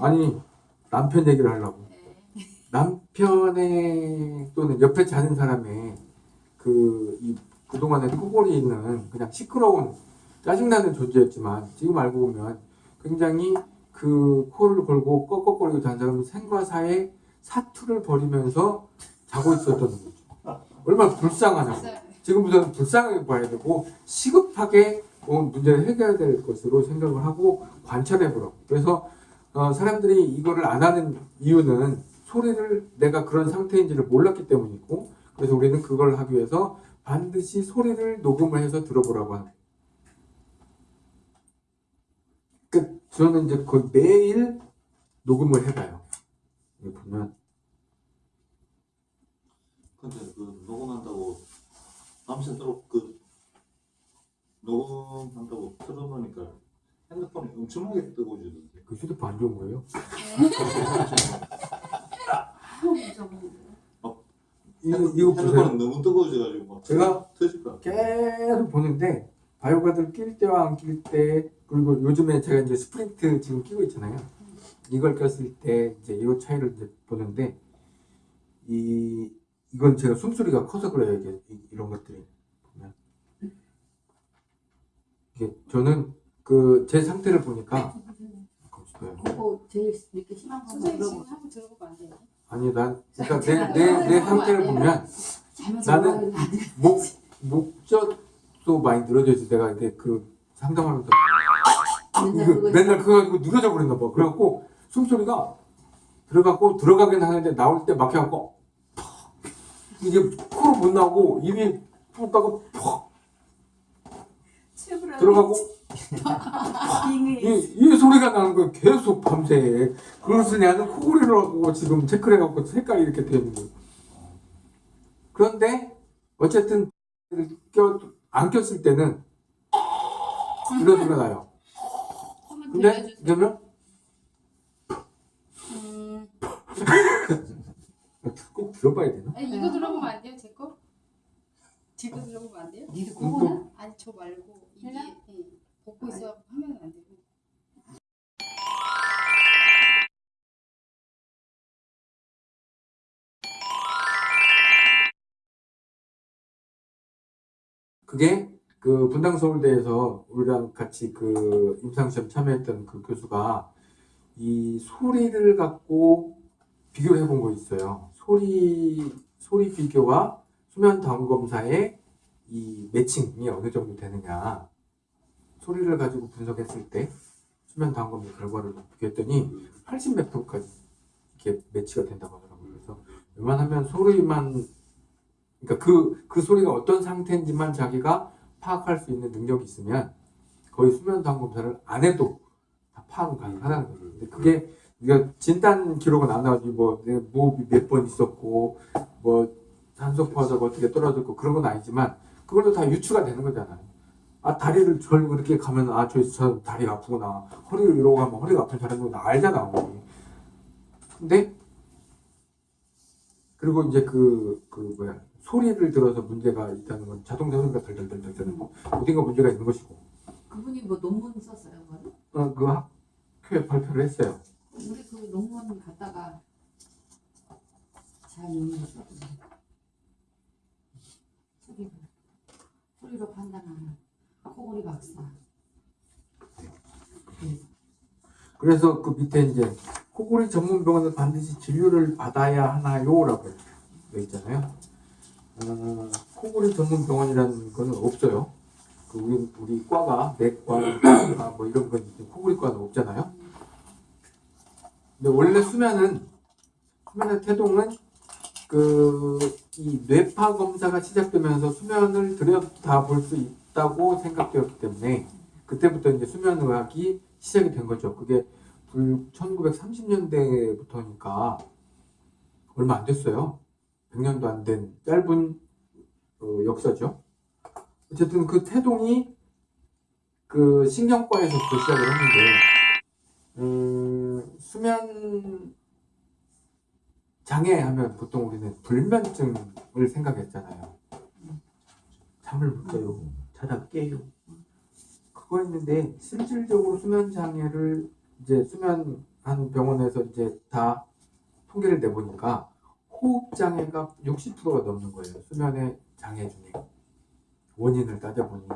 아니 남편 얘기를 하려고 네. 남편의 또는 옆에 자는 사람의 그 이 그동안에 코골이 있는 그냥 시끄러운 짜증나는 존재였지만 지금 알고 보면 굉장히 그 코를 걸고 꺽꺽거리고 자는 사람은 생과 사의 사투를 벌이면서 자고 있었던 거죠. 얼마나 불쌍하냐고. 진짜 지금부터는 불쌍하게 봐야 되고 시급하게 어, 문제를 해결해야 될 것으로 생각을 하고 관찰해 보라고. 그래서 어, 사람들이 이거를 안 하는 이유는 소리를 내가 그런 상태인지를 몰랐기 때문이고 그래서 우리는 그걸 하기 위해서 반드시 소리를 녹음을 해서 들어보라고 하는. 그 저는 이제 거의 매일 녹음을 해봐요. 여기 보면 근데 그 녹음한다고 밤새도록 그 녹음한다고 틀어놓으니까 핸드폰이 엄청나게 뜨거워지던데. 그 휴대폰 안 좋은 거예요. 이, 이거 보세요. 핸드폰은 너무 뜨거워져가지고 막 제가. 계속 보는데 바이오가드를 낄 때와 안 낄 때 그리고 요즘에 제가 이제 스프린트 지금 끼고 있잖아요. 이걸 꼈을 때 이제 이 차이를 이제 보는데 이 이건 제가 숨소리가 커서 그래요 이게 이- 이런 것들이 보면 이게 저는 그 제 상태를 보니까 거기서요. 그거 제일 이렇게 심한 거 선생님. 한번 들어보면 안 돼요? 아니 난 그러니까 내내 내 상태를 보면 나는. 목 목젖도 많이 늘어져 있어 내가 이제 그 상담하면서 맨날 그거 맨날 그거 가지고 늘어져 버렸나 봐. 그래갖고 숨소리가 들어가고 들어가긴 하는데 나올 때 막혀갖고 퍽! 이게 코로 못 나오고 입이 푸다가 퍽 들어가고 이, 이 소리가 나는 거 계속 밤새 그래서 나는 코골이를 하고 지금 체크를 해갖고 색깔이 이렇게 되는 거예요. 그런데 어쨌든 껴, 안 꼈을 때는 이런 소리가 나요. 근데. 그러면 음, 꼭 들어봐야 되나? 아니 이거 들어보면 안 돼요? 제 거? 제거 들어보면 안 돼요? 니들 음, 그거는 아니 저 말고 이게 벗고 있어 하면 안 되고 그게 그 분당 서울대에서 우리랑 같이 그 임상시험 참여했던 그 교수가 이 소리를 갖고 비교를 해본 거 있어요. 소리 소리 비교와 수면 다운 검사의 이 매칭이 어느 정도 되느냐. 소리를 가지고 분석했을 때 수면 검사 결과를 비교했더니 80 몇 프로까지 이렇게 매치가 된다고 하더라고요. 그래서 웬만하면 소리만 그러니까 그, 그 소리가 어떤 상태인지만 자기가 파악할 수 있는 능력이 있으면 거의 수면 다운 검사를 안 해도 다 파악은 가능하다는 거죠. 근데 그게 우리가 진단 기록은 안 나오지 뭐내 무호흡이 몇번 있었고 뭐 산소 포화도가 어떻게 떨어졌고 그런 건 아니지만 그걸로 다 유추가 되는 거잖아요. 아 다리를 절고 이렇게 가면 아저 저 다리가 아프구나 허리를 이러고 가면 허리가 아픈 사람이구나 알잖아 우리. 근데 그리고 이제 그, 그 뭐야, 소리를 들어서 문제가 있다는 건 자동차 소리가 덜덜덜덜 되는 거. 어딘가 문제가 있는 것이고. 그분이 뭐 논문 썼어요, 그거는? 어, 그 학회에 발표를 했어요. 우리 그 논문 갖다가 잘. 소리로 소리로 판단하는 코골이 박사. 그래서 그 밑에 이제 코골이 전문 병원은 반드시 진료를 받아야 하나요? 라고 되어 있잖아요. 어, 코골이 전문 병원이라는 거는 없어요. 그 우리, 우리 과가 내과, 뭐 이런 건 있지 코골이 과는 없잖아요. 근데 원래 수면은 수면의 태동은 그 이 뇌파 검사가 시작되면서 수면을 들여다 볼 수 있 다고 생각되었기 때문에 그때부터 이제 수면 의학이 시작이 된 거죠. 그게 1930년대부터니까 얼마 안 됐어요. 100년도 안 된 짧은 어, 역사죠. 어쨌든 그 태동이 그 신경과에서부터 시작을 했는데 음, 수면 장애 하면 보통 우리는 불면증을 생각했잖아요. 잠을 못 자요. 자다 깨요. 그거 있는데 실질적으로 수면 장애를 이제 수면 한 병원에서 이제 다 통계를 내보니까 호흡 장애가 60%가 넘는 거예요. 수면의 장애 중에 원인을 따져보니